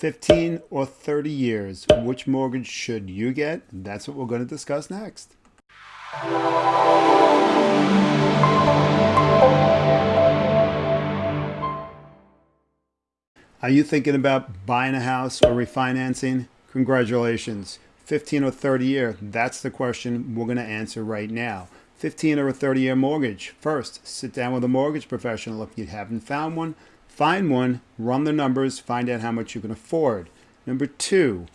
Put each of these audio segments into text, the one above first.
15 or 30 years, which mortgage should you get? That's what we're going to discuss next. Are you thinking about buying a house or refinancing? Congratulations. 15 or 30 year, that's the question we're going to answer right now. 15 or a 30 year mortgage. First, sit down with a mortgage professional. If you haven't found one, find one, run the numbers, find out how much you can afford. Number two,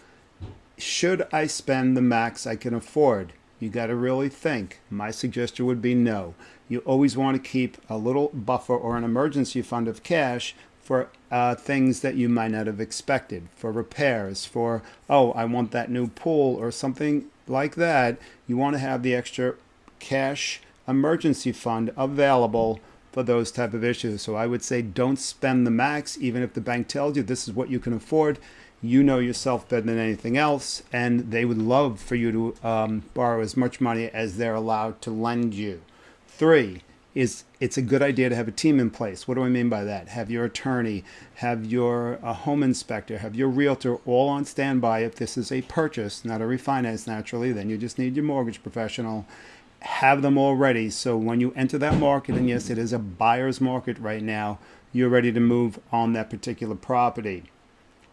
should I spend the max I can afford? You got to really think. My suggestion would be no. You always want to keep a little buffer or an emergency fund of cash for uh, things that you might not have expected, for repairs, for, oh, I want that new pool or something like that. You want to have the extra cash emergency fund available for those type of issues. So I would say don't spend the max, even if the bank tells you this is what you can afford. You know yourself better than anything else, and they would love for you to um, borrow as much money as they're allowed to lend you. Three, is it's a good idea to have a team in place. What do I mean by that? Have your attorney, have your uh, home inspector, have your realtor all on standby if this is a purchase, not a refinance naturally, then you just need your mortgage professional. Have them already. so when you enter that market, and yes, it is a buyer's market right now, you're ready to move on that particular property.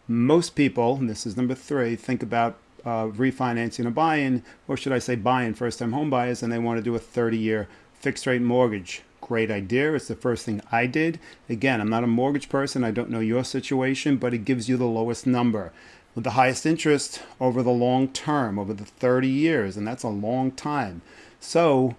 Most people, and this is number three, think about uh, refinancing or buying, or should I say buying first time home buyers, and they want to do a 30 year fixed rate mortgage. Great idea. It's the first thing I did. Again, I'm not a mortgage person. I don't know your situation, but it gives you the lowest number with the highest interest over the long term, over the 30 years, and that's a long time. So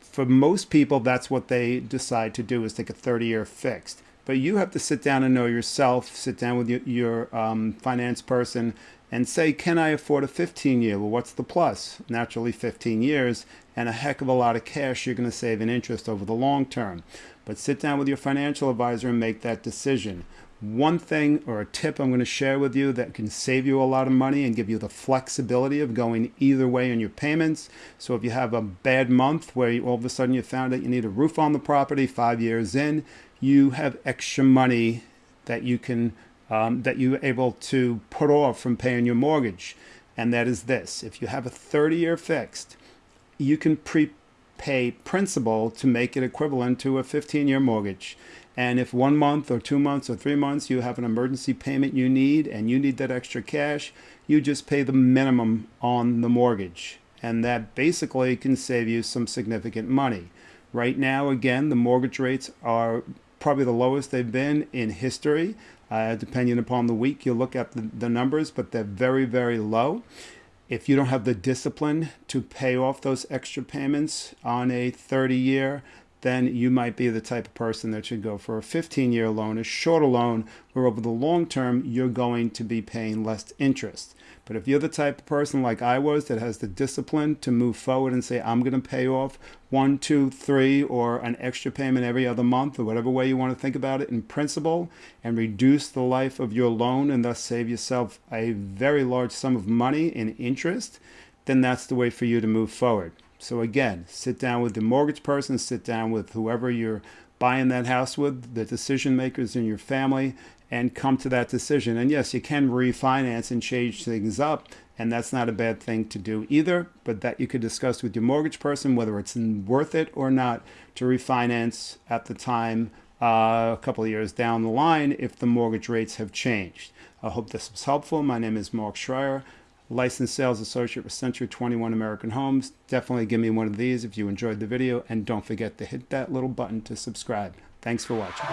for most people, that's what they decide to do is take a 30 year fixed. But you have to sit down and know yourself, sit down with your, your um, finance person and say, can I afford a 15 year? Well, what's the plus? Naturally, 15 years and a heck of a lot of cash you're going to save in interest over the long term. But sit down with your financial advisor and make that decision. One thing or a tip I'm going to share with you that can save you a lot of money and give you the flexibility of going either way in your payments. So if you have a bad month where you, all of a sudden you found out you need a roof on the property five years in, you have extra money that you can um, that you're able to put off from paying your mortgage. And that is this. If you have a 30 year fixed, you can prepay principal to make it equivalent to a 15 year mortgage. And if one month or two months or three months you have an emergency payment you need and you need that extra cash, you just pay the minimum on the mortgage. And that basically can save you some significant money. Right now, again, the mortgage rates are probably the lowest they've been in history. Uh, depending upon the week, you look at the, the numbers, but they're very, very low if you don't have the discipline to pay off those extra payments on a 30 year, then you might be the type of person that should go for a 15 year loan, a shorter loan, where over the long term, you're going to be paying less interest. But if you're the type of person like I was that has the discipline to move forward and say, I'm going to pay off one, two, three, or an extra payment every other month, or whatever way you want to think about it in principal, and reduce the life of your loan and thus save yourself a very large sum of money in interest, then that's the way for you to move forward. So again, sit down with the mortgage person, sit down with whoever you're buying that house with, the decision makers in your family, and come to that decision. And yes, you can refinance and change things up, and that's not a bad thing to do either, but that you could discuss with your mortgage person whether it's worth it or not to refinance at the time uh, a couple of years down the line if the mortgage rates have changed. I hope this was helpful. My name is Mark Schreier, licensed sales associate with Century 21 American Homes. Definitely give me one of these if you enjoyed the video, and don't forget to hit that little button to subscribe. Thanks for watching.